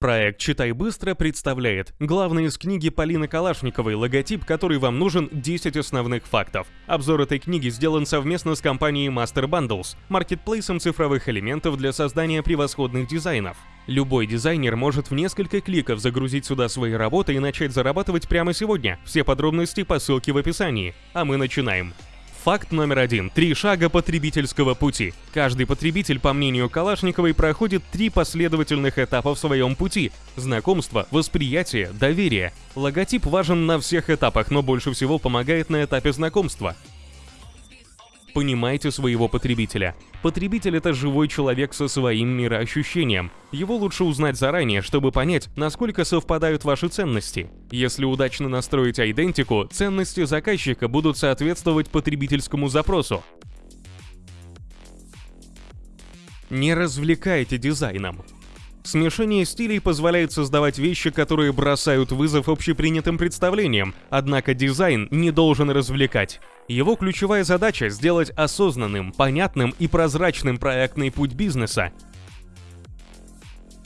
Проект «Читай быстро» представляет главный из книги Полины Калашниковой логотип, который вам нужен 10 основных фактов. Обзор этой книги сделан совместно с компанией Master Bundles, маркетплейсом цифровых элементов для создания превосходных дизайнов. Любой дизайнер может в несколько кликов загрузить сюда свои работы и начать зарабатывать прямо сегодня. Все подробности по ссылке в описании. А мы начинаем. Факт номер один. Три шага потребительского пути. Каждый потребитель, по мнению Калашниковой, проходит три последовательных этапа в своем пути. Знакомство, восприятие, доверие. Логотип важен на всех этапах, но больше всего помогает на этапе знакомства. Понимайте своего потребителя. Потребитель — это живой человек со своим мироощущением. Его лучше узнать заранее, чтобы понять, насколько совпадают ваши ценности. Если удачно настроить идентику, ценности заказчика будут соответствовать потребительскому запросу. Не развлекайте дизайном. Смешение стилей позволяет создавать вещи, которые бросают вызов общепринятым представлениям, однако дизайн не должен развлекать. Его ключевая задача — сделать осознанным, понятным и прозрачным проектный путь бизнеса.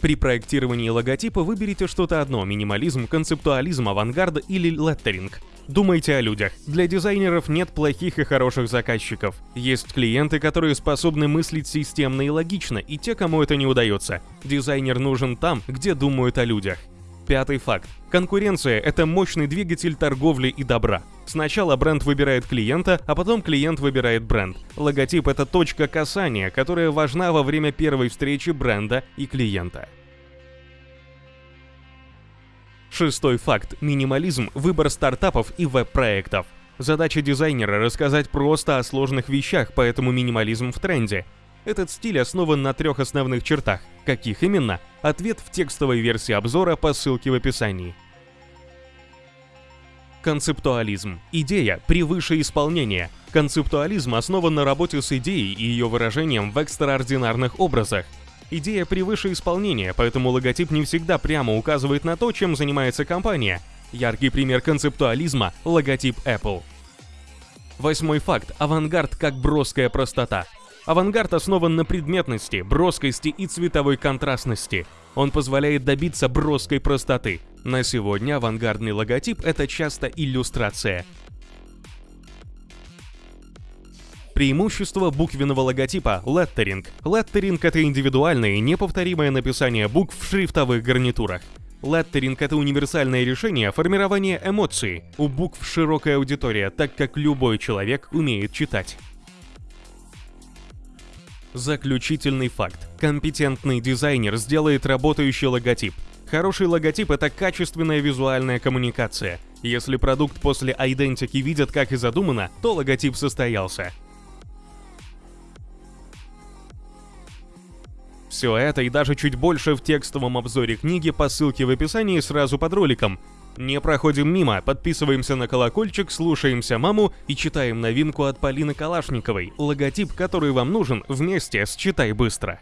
При проектировании логотипа выберите что-то одно — минимализм, концептуализм, авангард или леттеринг. Думайте о людях. Для дизайнеров нет плохих и хороших заказчиков. Есть клиенты, которые способны мыслить системно и логично, и те, кому это не удается. Дизайнер нужен там, где думают о людях. Пятый факт. Конкуренция – это мощный двигатель торговли и добра. Сначала бренд выбирает клиента, а потом клиент выбирает бренд. Логотип – это точка касания, которая важна во время первой встречи бренда и клиента. Шестой факт – минимализм, выбор стартапов и веб-проектов. Задача дизайнера – рассказать просто о сложных вещах, поэтому минимализм в тренде. Этот стиль основан на трех основных чертах. Каких именно? Ответ в текстовой версии обзора по ссылке в описании. Концептуализм. Идея превыше исполнения. Концептуализм основан на работе с идеей и ее выражением в экстраординарных образах. Идея превыше исполнения, поэтому логотип не всегда прямо указывает на то, чем занимается компания. Яркий пример концептуализма – логотип Apple. Восьмой факт – авангард как броская простота. Авангард основан на предметности, броскости и цветовой контрастности. Он позволяет добиться броской простоты. На сегодня авангардный логотип – это часто иллюстрация. Преимущество буквенного логотипа – леттеринг. Леттеринг – это индивидуальное и неповторимое написание букв в шрифтовых гарнитурах. Леттеринг – это универсальное решение формирования эмоций. У букв широкая аудитория, так как любой человек умеет читать. Заключительный факт. Компетентный дизайнер сделает работающий логотип. Хороший логотип — это качественная визуальная коммуникация. Если продукт после идентики видят как и задумано, то логотип состоялся. Все это и даже чуть больше в текстовом обзоре книги по ссылке в описании сразу под роликом. Не проходим мимо, подписываемся на колокольчик, слушаемся маму и читаем новинку от Полины Калашниковой, логотип, который вам нужен вместе с «Читай быстро».